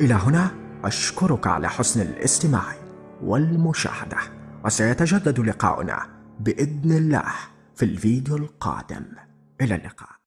إلى هنا أشكرك على حسن الاستماع والمشاهدة وسيتجدد لقاؤنا بإذن الله في الفيديو القادم. إلى اللقاء.